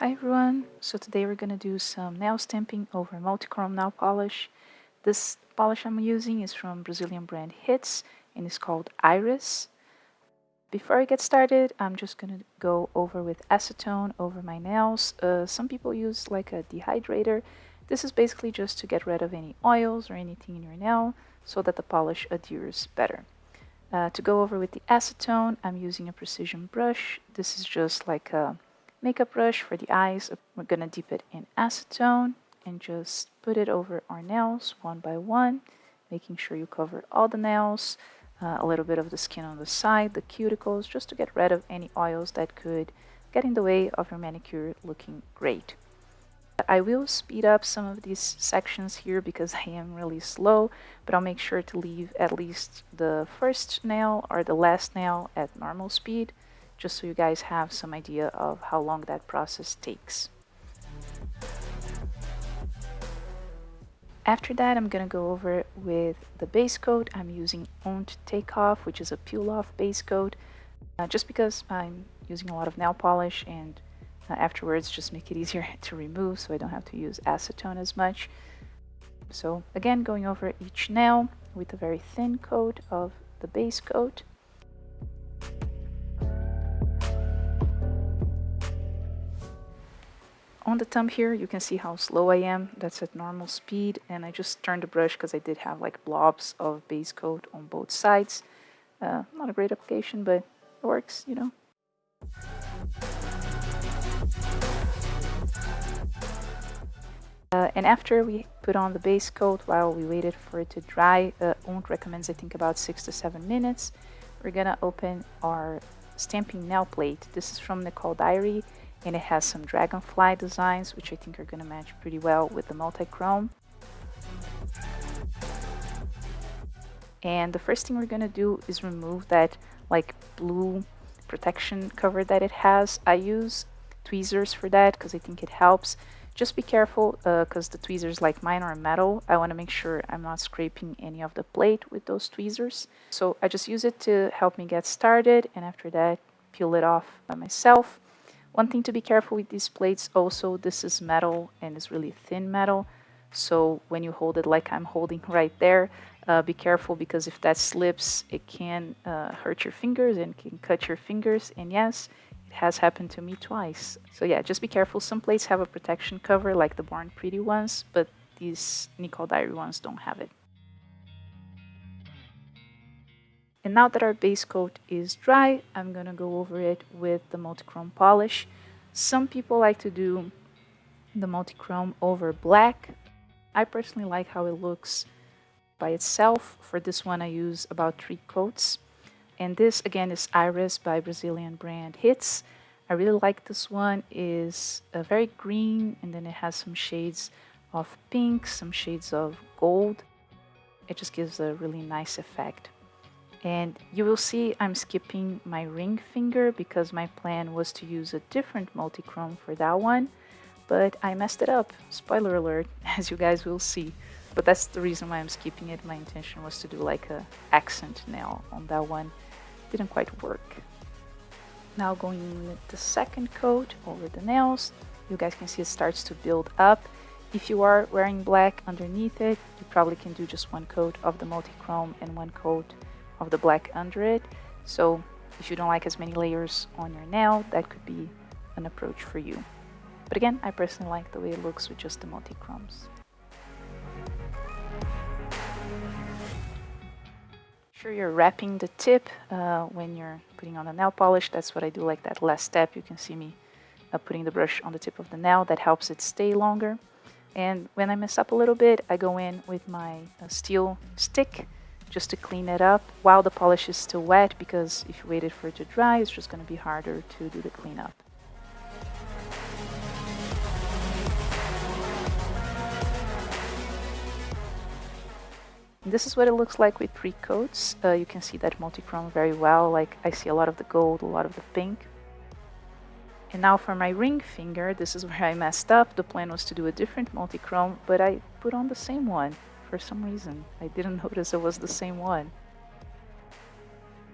Hi everyone, so today we're to do some nail stamping over multichrome nail polish. This polish I'm using is from Brazilian brand Hits and it's called Iris. Before I get started, I'm just to go over with acetone over my nails. Uh, some people use like a dehydrator. This is basically just to get rid of any oils or anything in your nail so that the polish adheres better. Uh, to go over with the acetone, I'm using a precision brush. This is just like a makeup brush for the eyes. We're going to dip it in acetone and just put it over our nails one by one, making sure you cover all the nails, uh, a little bit of the skin on the side, the cuticles, just to get rid of any oils that could get in the way of your manicure looking great. I will speed up some of these sections here because I am really slow, but I'll make sure to leave at least the first nail or the last nail at normal speed just so you guys have some idea of how long that process takes. After that, I'm going to go over with the base coat. I'm using Owned Takeoff, which is a peel-off base coat, uh, just because I'm using a lot of nail polish and uh, afterwards just make it easier to remove so I don't have to use acetone as much. So again, going over each nail with a very thin coat of the base coat. On the thumb here, you can see how slow I am. That's at normal speed. And I just turned the brush because I did have like blobs of base coat on both sides. Uh, not a great application, but it works, you know. Uh, and after we put on the base coat while we waited for it to dry, uh, ONT recommends I think about six to seven minutes. We're gonna open our stamping nail plate. This is from Nicole Diary and it has some dragonfly designs which I think are going to match pretty well with the multi-chrome. And the first thing we're going to do is remove that like blue protection cover that it has. I use tweezers for that because I think it helps. Just be careful because uh, the tweezers like mine are metal. I want to make sure I'm not scraping any of the plate with those tweezers. So I just use it to help me get started and after that peel it off by myself. One thing to be careful with these plates also, this is metal and it's really thin metal. So when you hold it like I'm holding right there, uh, be careful because if that slips, it can uh, hurt your fingers and can cut your fingers. And yes, it has happened to me twice. So yeah, just be careful. Some plates have a protection cover like the Born Pretty ones, but these Nicole Diary ones don't have it. And now that our base coat is dry, I'm to go over it with the multichrome polish. Some people like to do the multichrome over black. I personally like how it looks by itself. For this one, I use about three coats. And this, again, is Iris by Brazilian brand Hits. I really like this one. is a very green, and then it has some shades of pink, some shades of gold. It just gives a really nice effect. And you will see I'm skipping my ring finger because my plan was to use a different multi-chrome for that one. But I messed it up. Spoiler alert, as you guys will see. But that's the reason why I'm skipping it. My intention was to do like a accent nail on that one. Didn't quite work. Now going with the second coat over the nails. You guys can see it starts to build up. If you are wearing black underneath it, you probably can do just one coat of the multi-chrome and one coat of the black under it. So if you don't like as many layers on your nail, that could be an approach for you. But again, I personally like the way it looks with just the multi-chromes. Sure, you're wrapping the tip uh, when you're putting on the nail polish. That's what I do, like that last step. You can see me uh, putting the brush on the tip of the nail. That helps it stay longer. And when I mess up a little bit, I go in with my uh, steel stick just to clean it up while the polish is still wet because if you waited for it to dry, it's just going to be harder to do the cleanup. This is what it looks like with three coats. Uh, you can see that multi-chrome very well. Like I see a lot of the gold, a lot of the pink. And now for my ring finger, this is where I messed up. The plan was to do a different multi-chrome, but I put on the same one for some reason. I didn't notice it was the same one.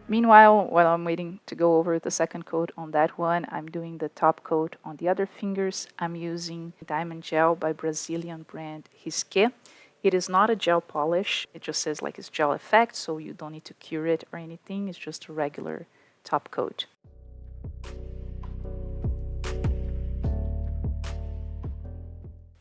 Meanwhile, while I'm waiting to go over the second coat on that one, I'm doing the top coat on the other fingers. I'm using Diamond Gel by Brazilian brand Risqué. It is not a gel polish. It just says like it's gel effect, so you don't need to cure it or anything. It's just a regular top coat.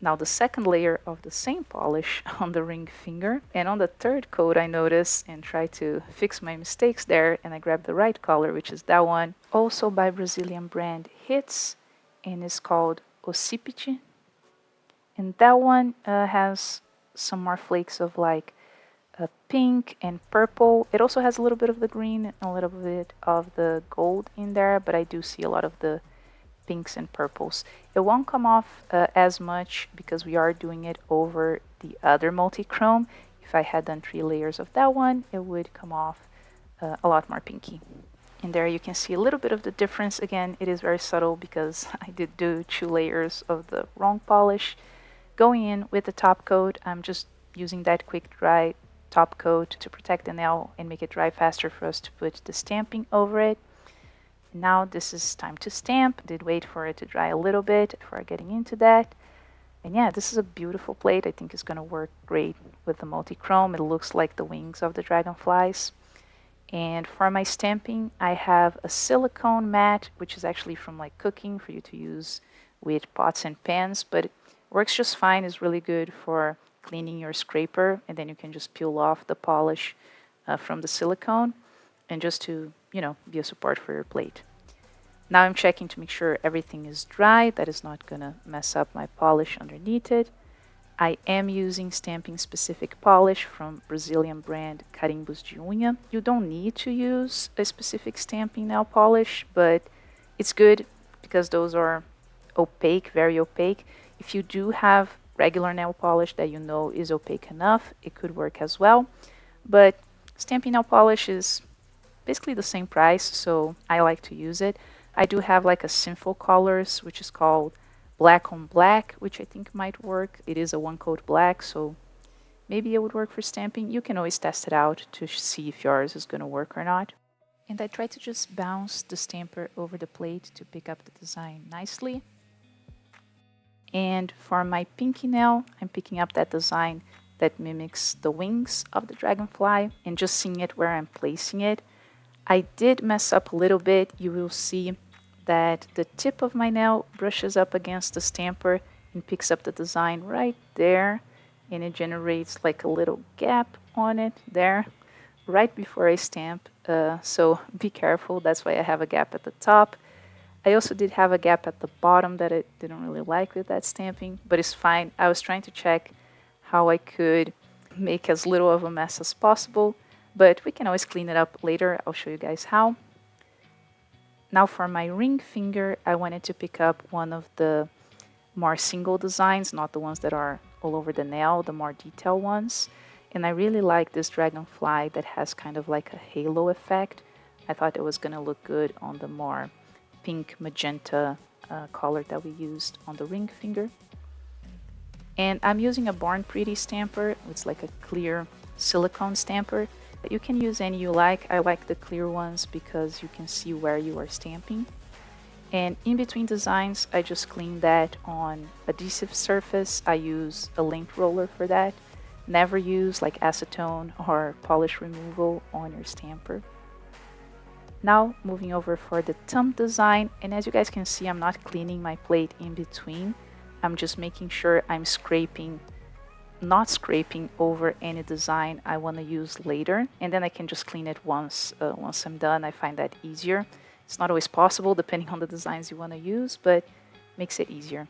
Now the second layer of the same polish on the ring finger. And on the third coat I notice and try to fix my mistakes there and I grab the right color which is that one. Also by Brazilian brand Hits and it's called Occipite. And that one uh, has some more flakes of like uh, pink and purple. It also has a little bit of the green and a little bit of the gold in there, but I do see a lot of the pinks and purples. It won't come off uh, as much because we are doing it over the other multi-chrome. If I had done three layers of that one, it would come off uh, a lot more pinky. And there you can see a little bit of the difference. Again, it is very subtle because I did do two layers of the wrong polish. Going in with the top coat, I'm just using that quick dry top coat to protect the nail and make it dry faster for us to put the stamping over it. Now this is time to stamp. Did wait for it to dry a little bit before getting into that. And yeah, this is a beautiful plate. I think it's going to work great with the multi-chrome. It looks like the wings of the dragonflies. And for my stamping, I have a silicone mat, which is actually from like cooking for you to use with pots and pans, but works just fine. It's really good for cleaning your scraper, and then you can just peel off the polish uh, from the silicone and just to, you know, be a support for your plate. Now I'm checking to make sure everything is dry, that is not to mess up my polish underneath it. I am using stamping specific polish from Brazilian brand Carimbos de Unha. You don't need to use a specific stamping nail polish, but it's good because those are opaque, very opaque. If you do have regular nail polish that you know is opaque enough, it could work as well. But stamping nail polish is basically the same price, so I like to use it. I do have like a Sinful Colors, which is called Black on Black, which I think might work. It is a one coat black, so maybe it would work for stamping. You can always test it out to see if yours is going to work or not. And I try to just bounce the stamper over the plate to pick up the design nicely. And for my pinky nail, I'm picking up that design that mimics the wings of the dragonfly and just seeing it where I'm placing it. I did mess up a little bit. You will see that the tip of my nail brushes up against the stamper and picks up the design right there and it generates like a little gap on it there right before I stamp uh, so be careful. That's why I have a gap at the top. I also did have a gap at the bottom that I didn't really like with that stamping but it's fine. I was trying to check how I could make as little of a mess as possible but we can always clean it up later. I'll show you guys how. Now for my ring finger, I wanted to pick up one of the more single designs, not the ones that are all over the nail, the more detailed ones. And I really like this dragonfly that has kind of like a halo effect. I thought it was going to look good on the more pink magenta uh, color that we used on the ring finger. And I'm using a Born Pretty stamper. It's like a clear silicone stamper. You can use any you like. I like the clear ones because you can see where you are stamping. And in between designs, I just clean that on adhesive surface. I use a lint roller for that. Never use like acetone or polish removal on your stamper. Now moving over for the thumb design. And as you guys can see, I'm not cleaning my plate in between. I'm just making sure I'm scraping not scraping over any design I want to use later and then I can just clean it once uh, once I'm done. I find that easier. It's not always possible depending on the designs you want to use but makes it easier.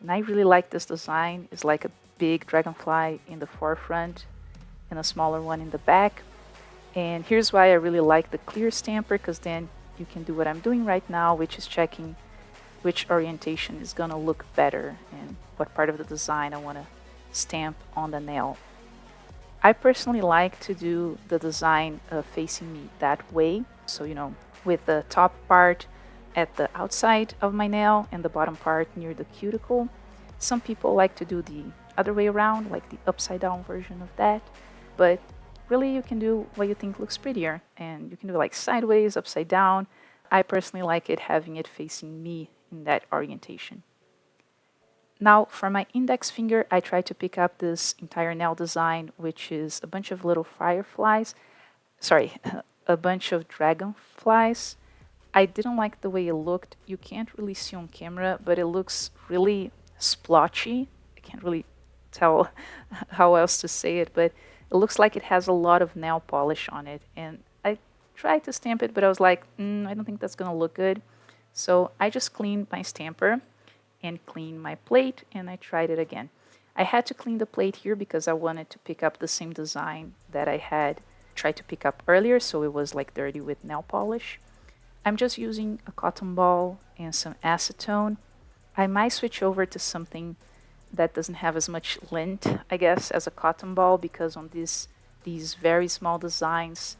And I really like this design. It's like a big dragonfly in the forefront and a smaller one in the back. And here's why I really like the clear stamper because then you can do what I'm doing right now which is checking which orientation is gonna look better and what part of the design I want to stamp on the nail. I personally like to do the design uh, facing me that way. So, you know, with the top part at the outside of my nail and the bottom part near the cuticle. Some people like to do the other way around, like the upside down version of that. But really you can do what you think looks prettier and you can do like sideways, upside down. I personally like it having it facing me in that orientation. Now for my index finger, I try to pick up this entire nail design, which is a bunch of little fireflies, sorry, a bunch of dragonflies. I didn't like the way it looked. You can't really see on camera, but it looks really splotchy. I can't really tell how else to say it, but it looks like it has a lot of nail polish on it. And I tried to stamp it, but I was like, mm, I don't think that's going to look good. So I just cleaned my stamper and clean my plate and I tried it again. I had to clean the plate here because I wanted to pick up the same design that I had tried to pick up earlier so it was like dirty with nail polish. I'm just using a cotton ball and some acetone. I might switch over to something that doesn't have as much lint, I guess, as a cotton ball because on these these very small designs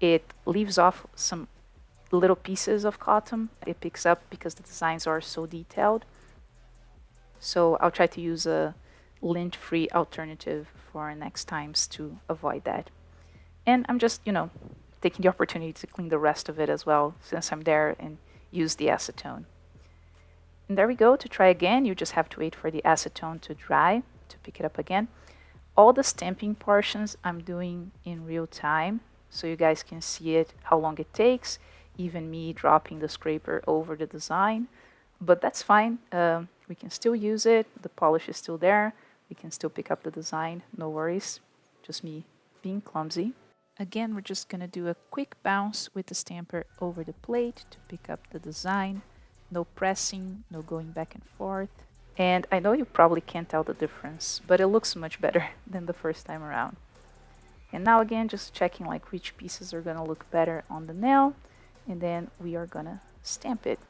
it leaves off some little pieces of cotton. It picks up because the designs are so detailed. So I'll try to use a lint-free alternative for next times to avoid that. And I'm just, you know, taking the opportunity to clean the rest of it as well since I'm there and use the acetone. And there we go. To try again, you just have to wait for the acetone to dry to pick it up again. All the stamping portions I'm doing in real time so you guys can see it, how long it takes, even me dropping the scraper over the design. But that's fine. Uh, we can still use it. The polish is still there. We can still pick up the design. No worries. Just me being clumsy. Again, we're just going to do a quick bounce with the stamper over the plate to pick up the design. No pressing, no going back and forth. And I know you probably can't tell the difference, but it looks much better than the first time around. And now again, just checking like which pieces are going to look better on the nail. And then we are going to stamp it.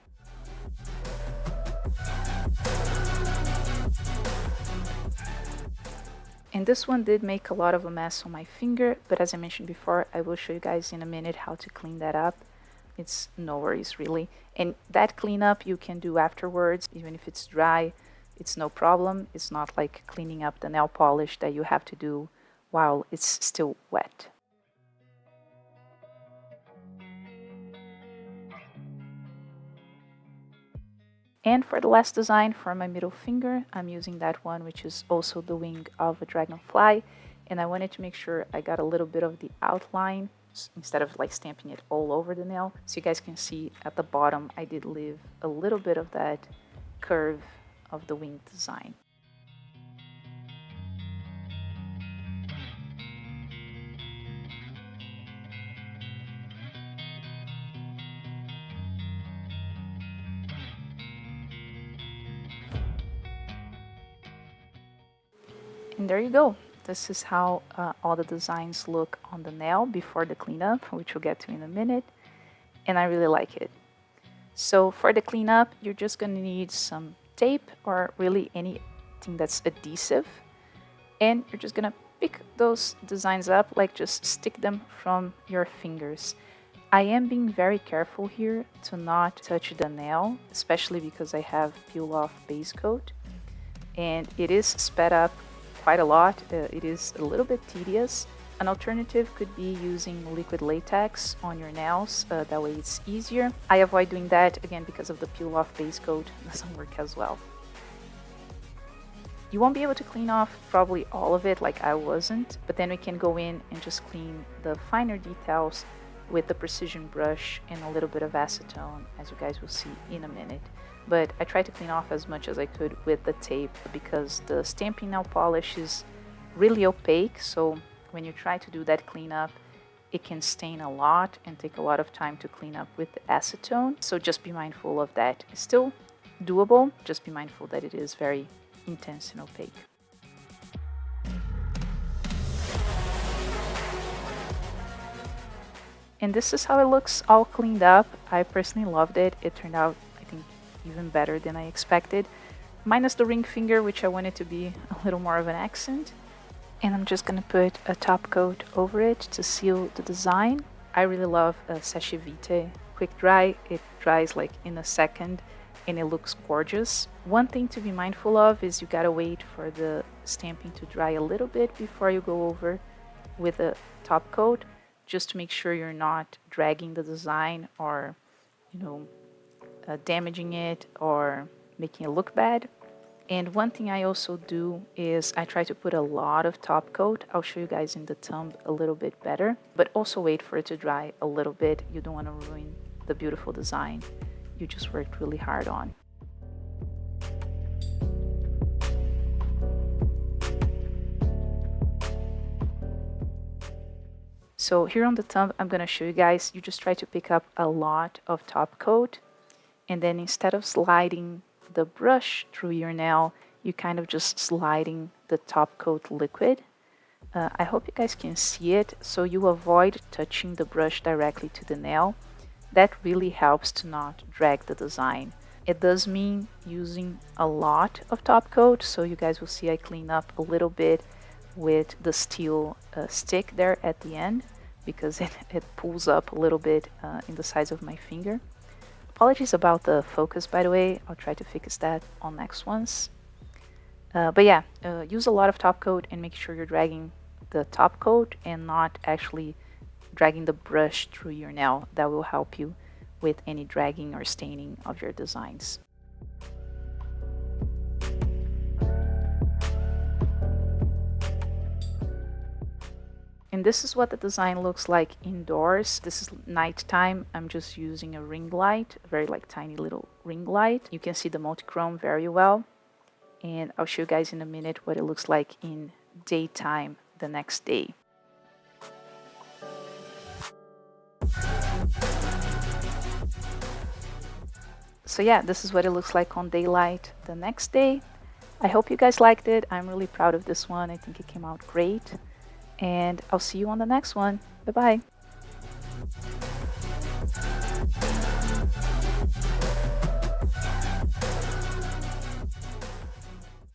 And this one did make a lot of a mess on my finger, but as I mentioned before, I will show you guys in a minute how to clean that up. It's no worries really. And that cleanup you can do afterwards, even if it's dry, it's no problem. It's not like cleaning up the nail polish that you have to do while it's still wet. And for the last design for my middle finger, I'm using that one, which is also the wing of a dragonfly. And I wanted to make sure I got a little bit of the outline instead of like stamping it all over the nail. So you guys can see at the bottom, I did leave a little bit of that curve of the wing design. There you go. This is how uh, all the designs look on the nail before the cleanup, which we'll get to in a minute. And I really like it. So for the cleanup, you're just going to need some tape or really anything that's adhesive. And you're just going to pick those designs up, like just stick them from your fingers. I am being very careful here to not touch the nail, especially because I have peel off base coat. And it is sped up quite a lot. Uh, it is a little bit tedious. An alternative could be using liquid latex on your nails, uh, that way it's easier. I avoid doing that, again, because of the peel-off base coat, doesn't work as well. You won't be able to clean off probably all of it like I wasn't, but then we can go in and just clean the finer details with the precision brush and a little bit of acetone, as you guys will see in a minute but I tried to clean off as much as I could with the tape because the stamping nail polish is really opaque so when you try to do that cleanup it can stain a lot and take a lot of time to clean up with acetone. So just be mindful of that. It's still doable just be mindful that it is very intense and opaque. And this is how it looks all cleaned up. I personally loved it. It turned out even better than I expected. Minus the ring finger, which I wanted to be a little more of an accent. And I'm just gonna put a top coat over it to seal the design. I really love a Seche Vite quick dry. It dries like in a second and it looks gorgeous. One thing to be mindful of is you gotta wait for the stamping to dry a little bit before you go over with a top coat just to make sure you're not dragging the design or, you know, uh, damaging it or making it look bad. And one thing I also do is I try to put a lot of top coat. I'll show you guys in the thumb a little bit better, but also wait for it to dry a little bit. You don't want to ruin the beautiful design you just worked really hard on. So here on the thumb, I'm going to show you guys, you just try to pick up a lot of top coat. And then instead of sliding the brush through your nail, you kind of just sliding the top coat liquid. Uh, I hope you guys can see it. So you avoid touching the brush directly to the nail. That really helps to not drag the design. It does mean using a lot of top coat. So you guys will see I clean up a little bit with the steel uh, stick there at the end because it, it pulls up a little bit uh, in the size of my finger. Apologies about the focus by the way, I'll try to fix that on next ones. Uh, but yeah, uh, use a lot of top coat and make sure you're dragging the top coat and not actually dragging the brush through your nail. That will help you with any dragging or staining of your designs. And this is what the design looks like indoors. This is nighttime. I'm just using a ring light, a very like tiny little ring light. You can see the multi-chrome very well. And I'll show you guys in a minute what it looks like in daytime the next day. So yeah, this is what it looks like on daylight the next day. I hope you guys liked it. I'm really proud of this one. I think it came out great and I'll see you on the next one. Bye bye.